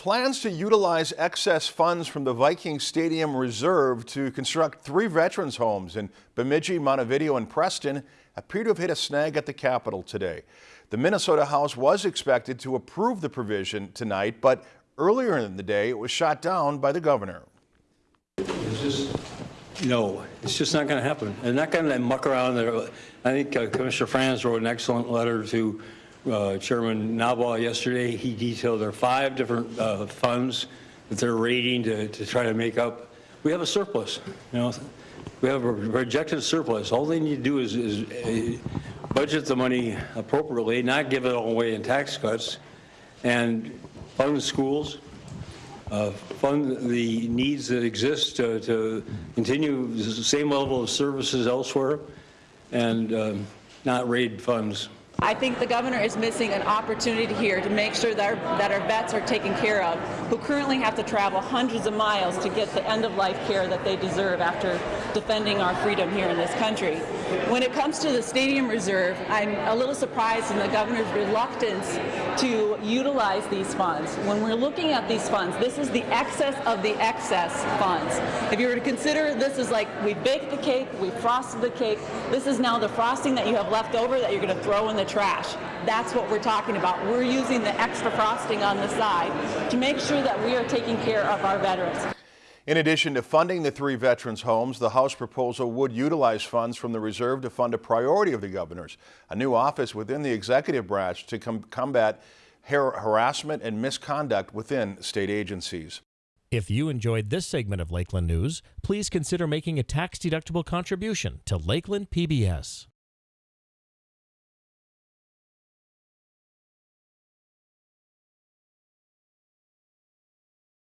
Plans to utilize excess funds from the Viking Stadium Reserve to construct three veterans homes in Bemidji, Montevideo, and Preston appear to have hit a snag at the Capitol today. The Minnesota House was expected to approve the provision tonight, but earlier in the day it was shot down by the governor. It's just, no, it's just not going to happen. They're not going to muck around there. I think uh, Commissioner Frans wrote an excellent letter to uh, Chairman Knoblach yesterday. He detailed there are five different uh, funds that they're raiding to, to try to make up. We have a surplus, you know. We have a projected surplus. All they need to do is, is uh, budget the money appropriately, not give it all away in tax cuts, and fund schools, uh, fund the needs that exist to, to continue the same level of services elsewhere, and um, not raid funds. I think the governor is missing an opportunity here to make sure that our, that our vets are taken care of, who currently have to travel hundreds of miles to get the end-of-life care that they deserve after defending our freedom here in this country. When it comes to the Stadium Reserve, I'm a little surprised in the governor's reluctance to utilize these funds. When we're looking at these funds, this is the excess of the excess funds. If you were to consider this is like we baked the cake, we frosted the cake, this is now the frosting that you have left over that you're going to throw in the trash. That's what we're talking about. We're using the extra frosting on the side to make sure that we are taking care of our veterans. In addition to funding the three veterans homes, the House proposal would utilize funds from the reserve to fund a priority of the governor's, a new office within the executive branch to com combat har harassment and misconduct within state agencies. If you enjoyed this segment of Lakeland News, please consider making a tax-deductible contribution to Lakeland PBS.